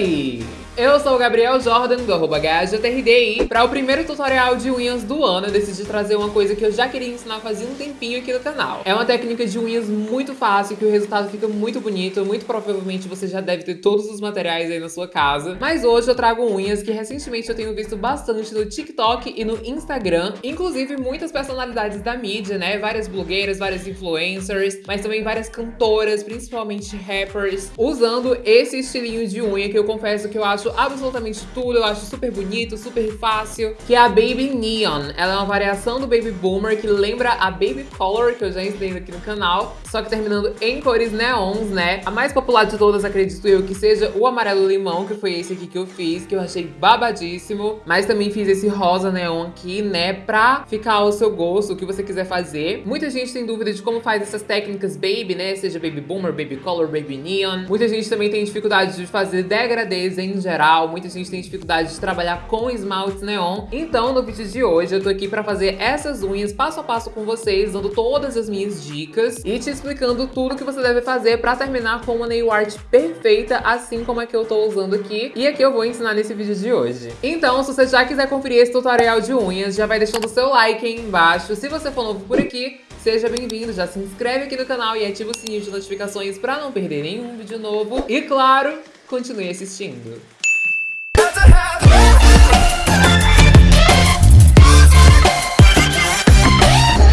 Hey! Eu sou o Gabriel Jordan, do arroba e para o primeiro tutorial de unhas do ano eu decidi trazer uma coisa que eu já queria ensinar fazia um tempinho aqui no canal. É uma técnica de unhas muito fácil, que o resultado fica muito bonito, muito provavelmente você já deve ter todos os materiais aí na sua casa. Mas hoje eu trago unhas que recentemente eu tenho visto bastante no TikTok e no Instagram, inclusive muitas personalidades da mídia, né? Várias blogueiras, várias influencers, mas também várias cantoras, principalmente rappers, usando esse estilinho de unha que eu confesso que eu acho absolutamente tudo, eu acho super bonito, super fácil, que é a Baby Neon. Ela é uma variação do Baby Boomer que lembra a Baby Color, que eu já ensinei aqui no canal, só que terminando em cores neons, né? A mais popular de todas, acredito eu, que seja o amarelo limão, que foi esse aqui que eu fiz, que eu achei babadíssimo. Mas também fiz esse rosa neon aqui, né? Pra ficar ao seu gosto, o que você quiser fazer. Muita gente tem dúvida de como faz essas técnicas baby, né? Seja Baby Boomer, Baby Color, Baby Neon. Muita gente também tem dificuldade de fazer degradês em geral muita gente tem dificuldade de trabalhar com esmaltes neon. Então, no vídeo de hoje, eu tô aqui pra fazer essas unhas passo a passo com vocês, dando todas as minhas dicas e te explicando tudo que você deve fazer pra terminar com uma nail art perfeita, assim como a que eu tô usando aqui e a que eu vou ensinar nesse vídeo de hoje. Então, se você já quiser conferir esse tutorial de unhas, já vai deixando o seu like aí embaixo. Se você for novo por aqui, Seja bem-vindo, já se inscreve aqui no canal e ativa o sininho de notificações para não perder nenhum vídeo novo. E claro, continue assistindo.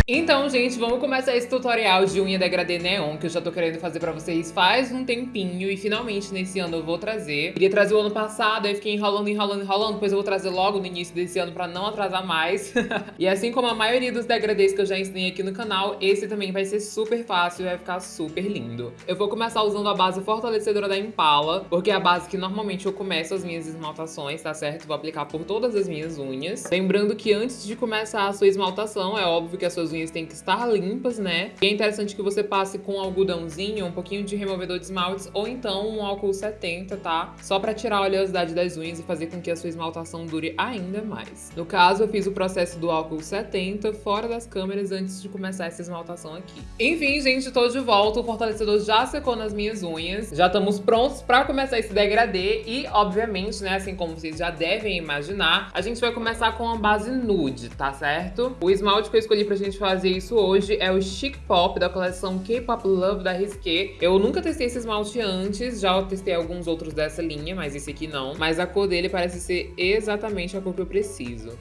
Então, gente, vamos começar esse tutorial de unha degradê neon que eu já tô querendo fazer pra vocês faz um tempinho e finalmente nesse ano eu vou trazer. Queria trazer o ano passado, aí fiquei enrolando, enrolando, enrolando, depois eu vou trazer logo no início desse ano pra não atrasar mais. e assim como a maioria dos degradês que eu já ensinei aqui no canal, esse também vai ser super fácil e vai ficar super lindo. Eu vou começar usando a base fortalecedora da Impala, porque é a base que normalmente eu começo as minhas esmaltações, tá certo? Vou aplicar por todas as minhas unhas. Lembrando que antes de começar a sua esmaltação, é óbvio que as suas unhas têm que estar limpas, né? E é interessante que você passe com um algodãozinho, um pouquinho de removedor de esmaltes ou então um álcool 70, tá? Só pra tirar a oleosidade das unhas e fazer com que a sua esmaltação dure ainda mais. No caso, eu fiz o processo do álcool 70 fora das câmeras antes de começar essa esmaltação aqui. Enfim, gente, tô de volta. O fortalecedor já secou nas minhas unhas. Já estamos prontos pra começar esse degradê e, obviamente, né, assim como vocês já devem imaginar, a gente vai começar com a base nude, tá certo? O esmalte que eu escolhi pra gente fazer isso hoje é o Chic Pop da coleção K-Pop Love da Risqué. Eu nunca testei esse esmalte antes, já testei alguns outros dessa linha, mas esse aqui não. Mas a cor dele parece ser exatamente a cor que eu preciso.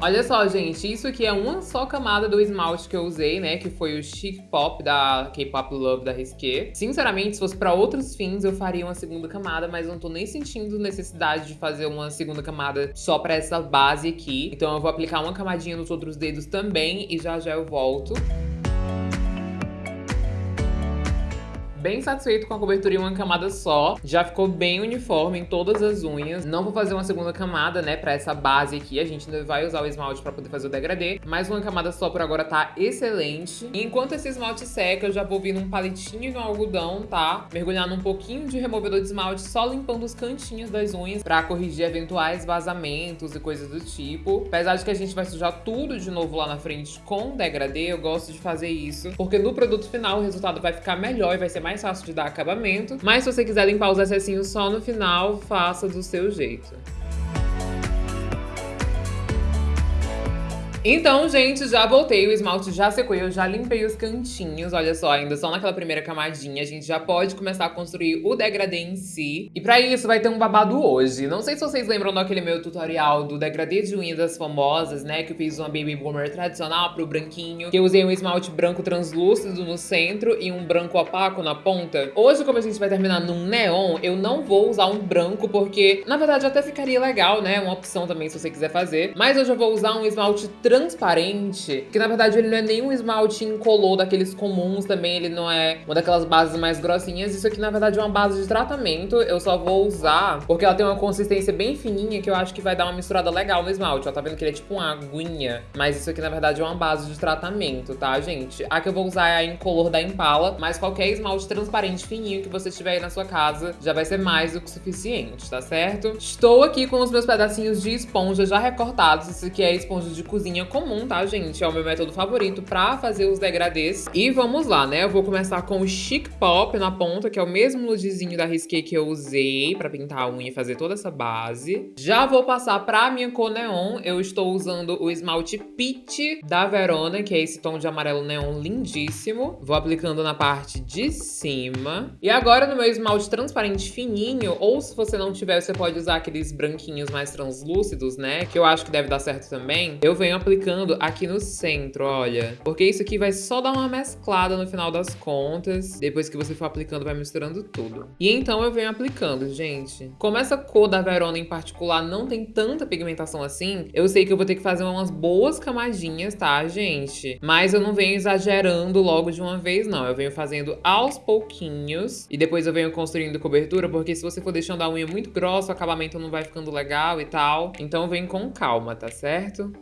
Olha só, gente, isso aqui é uma só camada do esmalte que eu usei, né? Que foi o Chic Pop da K-Pop Love da Risqué. Sinceramente, se fosse pra outros fins, eu faria uma segunda camada, mas não tô nem sentindo necessidade de fazer uma segunda camada só pra essa base aqui. Então eu vou aplicar uma camadinha nos outros dedos também e já já eu volto. Bem satisfeito com a cobertura em uma camada só. Já ficou bem uniforme em todas as unhas. Não vou fazer uma segunda camada, né, pra essa base aqui. A gente ainda vai usar o esmalte pra poder fazer o degradê. Mas uma camada só por agora tá excelente. Enquanto esse esmalte seca, eu já vou vir num palitinho no algodão, tá? Mergulhar num pouquinho de removedor de esmalte, só limpando os cantinhos das unhas pra corrigir eventuais vazamentos e coisas do tipo. Apesar de que a gente vai sujar tudo de novo lá na frente com degradê, eu gosto de fazer isso. Porque no produto final o resultado vai ficar melhor e vai ser mais mais fácil de dar acabamento. Mas se você quiser limpar os excessinhos só no final, faça do seu jeito. Então, gente, já voltei, o esmalte já secou, eu já limpei os cantinhos, olha só, ainda só naquela primeira camadinha, a gente já pode começar a construir o degradê em si. E pra isso vai ter um babado hoje. Não sei se vocês lembram daquele meu tutorial do degradê de unhas das famosas, né, que eu fiz uma Baby Boomer tradicional pro branquinho, que eu usei um esmalte branco translúcido no centro e um branco opaco na ponta. Hoje, como a gente vai terminar num neon, eu não vou usar um branco, porque, na verdade, até ficaria legal, né, uma opção também se você quiser fazer. Mas hoje eu vou usar um esmalte transparente, que na verdade ele não é nem um esmalte incolor daqueles comuns também, ele não é uma daquelas bases mais grossinhas. Isso aqui na verdade é uma base de tratamento, eu só vou usar porque ela tem uma consistência bem fininha que eu acho que vai dar uma misturada legal no esmalte. Ó, tá vendo que ele é tipo uma aguinha, mas isso aqui na verdade é uma base de tratamento, tá, gente? A que eu vou usar é a incolor da Impala, mas qualquer esmalte transparente fininho que você tiver aí na sua casa já vai ser mais do que suficiente, tá certo? Estou aqui com os meus pedacinhos de esponja já recortados, isso aqui é esponja de cozinha comum, tá, gente? É o meu método favorito pra fazer os degradês. E vamos lá, né? Eu vou começar com o Chic Pop na ponta, que é o mesmo nudezinho da Risqué que eu usei pra pintar a unha e fazer toda essa base. Já vou passar pra minha cor neon. Eu estou usando o esmalte Peach da Verona, que é esse tom de amarelo neon lindíssimo. Vou aplicando na parte de cima. E agora no meu esmalte transparente fininho, ou se você não tiver, você pode usar aqueles branquinhos mais translúcidos, né? Que eu acho que deve dar certo também. Eu venho aplicando aqui no centro, olha. Porque isso aqui vai só dar uma mesclada no final das contas. Depois que você for aplicando, vai misturando tudo. E então eu venho aplicando, gente. Como essa cor da Verona em particular não tem tanta pigmentação assim, eu sei que eu vou ter que fazer umas boas camadinhas, tá, gente? Mas eu não venho exagerando logo de uma vez, não. Eu venho fazendo aos pouquinhos e depois eu venho construindo cobertura, porque se você for deixando a unha muito grossa, o acabamento não vai ficando legal e tal. Então vem com calma, tá certo?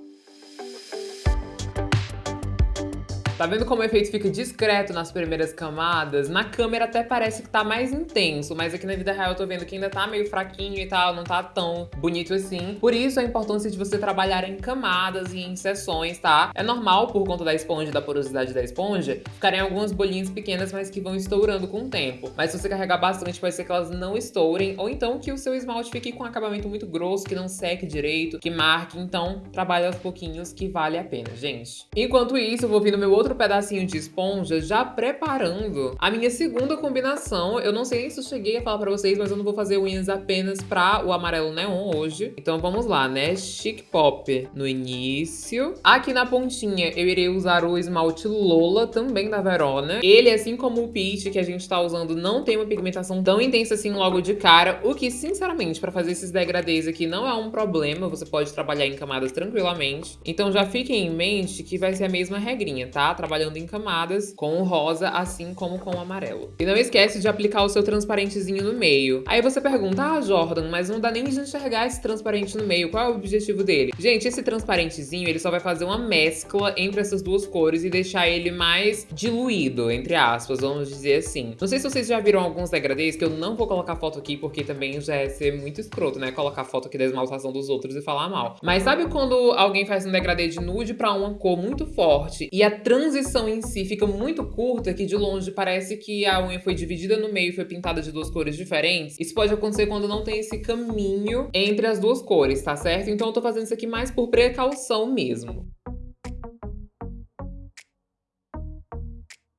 Tá vendo como o efeito fica discreto nas primeiras camadas? Na câmera até parece que tá mais intenso, mas aqui na vida real eu tô vendo que ainda tá meio fraquinho e tal, não tá tão bonito assim. Por isso a importância de você trabalhar em camadas e em seções, tá? É normal, por conta da esponja da porosidade da esponja, ficarem algumas bolinhas pequenas, mas que vão estourando com o tempo. Mas se você carregar bastante, pode ser que elas não estourem, ou então que o seu esmalte fique com um acabamento muito grosso, que não seque direito, que marque. Então, trabalhe aos pouquinhos que vale a pena, gente. Enquanto isso, eu vou vir no meu outro outro pedacinho de esponja, já preparando a minha segunda combinação. Eu não sei se eu cheguei a falar pra vocês, mas eu não vou fazer unhas apenas pra o amarelo neon hoje. Então vamos lá, né? Chic Pop no início. Aqui na pontinha eu irei usar o esmalte Lola, também da Verona. Ele, assim como o Peach que a gente tá usando, não tem uma pigmentação tão intensa assim logo de cara, o que, sinceramente, pra fazer esses degradês aqui não é um problema, você pode trabalhar em camadas tranquilamente. Então já fiquem em mente que vai ser a mesma regrinha, tá? Trabalhando em camadas com o rosa, assim como com o amarelo. E não esquece de aplicar o seu transparentezinho no meio. Aí você pergunta, ah, Jordan, mas não dá nem de enxergar esse transparente no meio, qual é o objetivo dele? Gente, esse transparentezinho, ele só vai fazer uma mescla entre essas duas cores e deixar ele mais diluído, entre aspas, vamos dizer assim. Não sei se vocês já viram alguns degradês, que eu não vou colocar foto aqui, porque também já é ser muito escroto, né? Colocar foto aqui da esmaltação dos outros e falar mal. Mas sabe quando alguém faz um degradê de nude pra uma cor muito forte e a trans transição em si fica muito curta, que de longe parece que a unha foi dividida no meio e foi pintada de duas cores diferentes. Isso pode acontecer quando não tem esse caminho entre as duas cores, tá certo? Então eu tô fazendo isso aqui mais por precaução mesmo.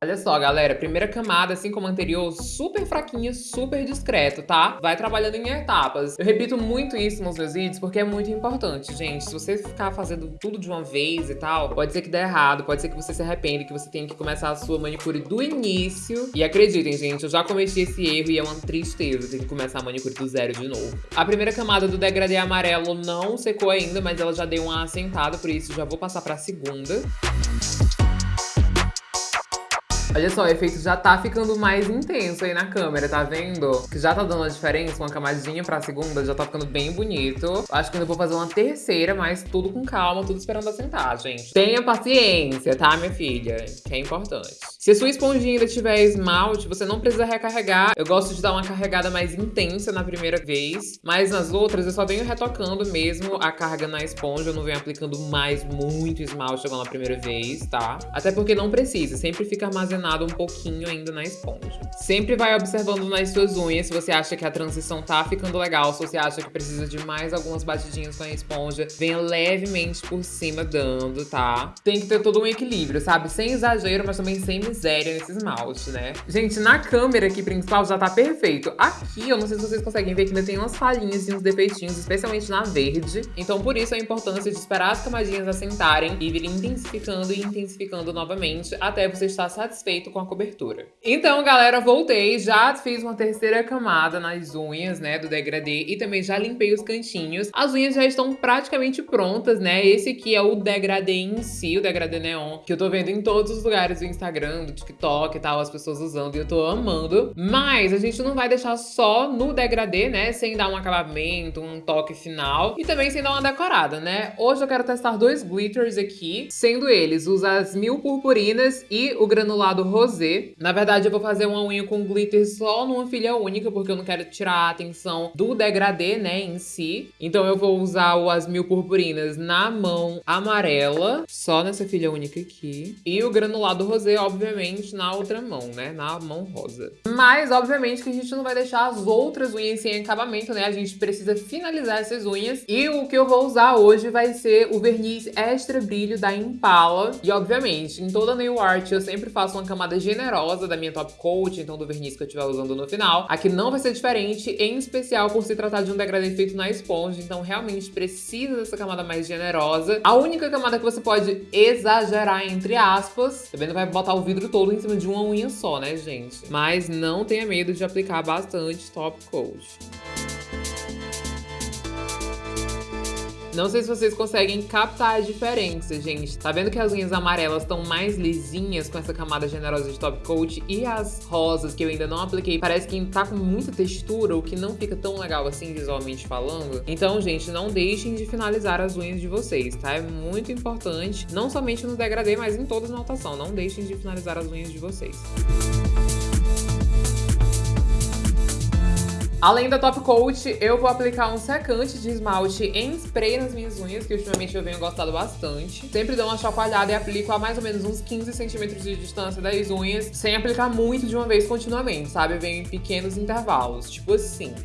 Olha só, galera, primeira camada, assim como a anterior, super fraquinha, super discreto, tá? Vai trabalhando em etapas. Eu repito muito isso nos meus vídeos porque é muito importante, gente. Se você ficar fazendo tudo de uma vez e tal, pode ser que dê errado, pode ser que você se arrependa, que você tenha que começar a sua manicure do início. E acreditem, gente, eu já cometi esse erro e é uma tristeza ter que começar a manicure do zero de novo. A primeira camada do degradê amarelo não secou ainda, mas ela já deu uma assentada, por isso já vou passar pra segunda. Olha só, o efeito já tá ficando mais intenso aí na câmera, tá vendo? Que já tá dando uma diferença, uma camadinha pra segunda, já tá ficando bem bonito. Acho que ainda vou fazer uma terceira, mas tudo com calma, tudo esperando assentar, gente. Tenha paciência, tá, minha filha? Que é importante. Se a sua esponjinha ainda tiver esmalte, você não precisa recarregar. Eu gosto de dar uma carregada mais intensa na primeira vez, mas nas outras eu só venho retocando mesmo a carga na esponja. Eu não venho aplicando mais muito esmalte igual na primeira vez, tá? Até porque não precisa, sempre fica armazenado um pouquinho ainda na esponja. Sempre vai observando nas suas unhas se você acha que a transição tá ficando legal, se você acha que precisa de mais algumas batidinhas com a esponja, venha levemente por cima dando, tá? Tem que ter todo um equilíbrio, sabe? Sem exagero, mas também sem miséria nesse esmalte, né? Gente, na câmera aqui principal já tá perfeito. Aqui, eu não sei se vocês conseguem ver que ainda tem umas falhinhas e uns defeitinhos, especialmente na verde. Então, por isso a importância de esperar as camadinhas assentarem e vir intensificando e intensificando novamente até você estar satisfeito feito com a cobertura. Então, galera, voltei, já fiz uma terceira camada nas unhas, né, do degradê e também já limpei os cantinhos. As unhas já estão praticamente prontas, né? Esse aqui é o degradê em si, o degradê neon, que eu tô vendo em todos os lugares do Instagram, do TikTok e tal, as pessoas usando e eu tô amando. Mas a gente não vai deixar só no degradê, né, sem dar um acabamento, um toque final e também sem dar uma decorada, né? Hoje eu quero testar dois glitters aqui, sendo eles os as mil purpurinas e o granulado rosé. Na verdade, eu vou fazer uma unha com glitter só numa filha única, porque eu não quero tirar a atenção do degradê, né, em si. Então eu vou usar o As Mil Purpurinas na mão amarela, só nessa filha única aqui. E o granulado rosé, obviamente, na outra mão, né, na mão rosa. Mas, obviamente, que a gente não vai deixar as outras unhas sem acabamento, né? A gente precisa finalizar essas unhas. E o que eu vou usar hoje vai ser o verniz Extra Brilho da Impala. E, obviamente, em toda nail art eu sempre faço uma camada generosa da minha top coat, então do verniz que eu estiver usando no final. Aqui não vai ser diferente, em especial por se tratar de um degradê feito na esponja, então realmente precisa dessa camada mais generosa. A única camada que você pode exagerar, entre aspas, também não vai botar o vidro todo em cima de uma unha só, né, gente? Mas não tenha medo de aplicar bastante top coat. Não sei se vocês conseguem captar a diferença, gente. Tá vendo que as unhas amarelas estão mais lisinhas com essa camada generosa de top coat e as rosas, que eu ainda não apliquei, parece que tá com muita textura, o que não fica tão legal assim visualmente falando. Então, gente, não deixem de finalizar as unhas de vocês, tá? É muito importante, não somente no degradê, mas em toda a notação. Não deixem de finalizar as unhas de vocês. Além da top coat, eu vou aplicar um secante de esmalte em spray nas minhas unhas, que ultimamente eu venho gostado bastante. Sempre dou uma chacoalhada e aplico a mais ou menos uns 15 centímetros de distância das unhas, sem aplicar muito de uma vez continuamente, sabe? Eu venho em pequenos intervalos, tipo assim.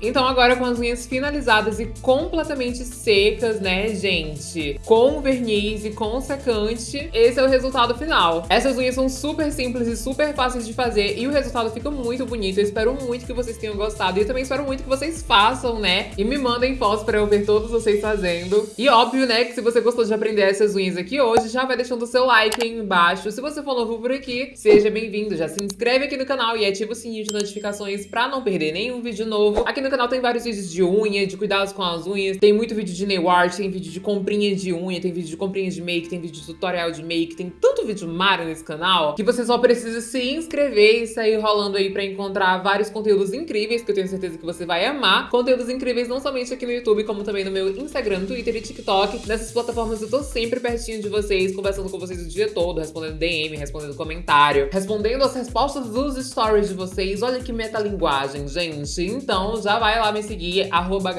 Então agora com as unhas finalizadas e completamente secas, né, gente? Com verniz e com secante, esse é o resultado final. Essas unhas são super simples e super fáceis de fazer e o resultado fica muito bonito. Eu espero muito que vocês tenham gostado e eu também espero muito que vocês façam, né? E me mandem fotos pra eu ver todos vocês fazendo. E óbvio, né, que se você gostou de aprender essas unhas aqui hoje, já vai deixando o seu like aí embaixo. Se você for novo por aqui, seja bem-vindo. Já se inscreve aqui no canal e ativa o sininho de notificações pra não perder nenhum vídeo novo. Aqui no canal tem vários vídeos de unha, de cuidados com as unhas. Tem muito vídeo de nail art, tem vídeo de comprinha de unha, tem vídeo de comprinha de make, tem vídeo de tutorial de make. Tem tanto vídeo mara nesse canal que você só precisa se inscrever e sair rolando aí pra encontrar vários conteúdos incríveis, que eu tenho certeza que você vai amar. Conteúdos incríveis não somente aqui no YouTube, como também no meu Instagram, Twitter e TikTok. Nessas plataformas eu tô sempre pertinho de vocês, conversando com vocês o dia todo, respondendo DM, respondendo comentário, respondendo as respostas dos stories de vocês. Olha que metalinguagem, gente. Então já vai lá me seguir, arroba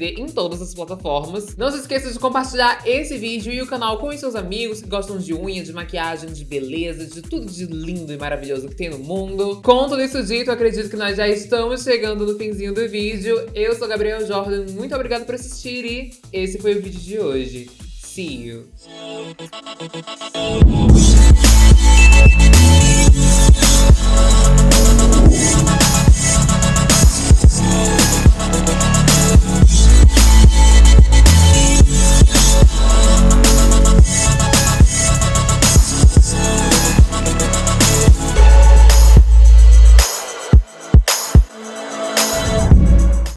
em todas as plataformas. Não se esqueça de compartilhar esse vídeo e o canal com os seus amigos que gostam de unha, de maquiagem, de beleza, de tudo de lindo e maravilhoso que tem no mundo. Com tudo isso dito, acredito que nós já estamos chegando no finzinho do vídeo. Eu sou Gabriel Jordan, muito obrigada por assistir e esse foi o vídeo de hoje. See you!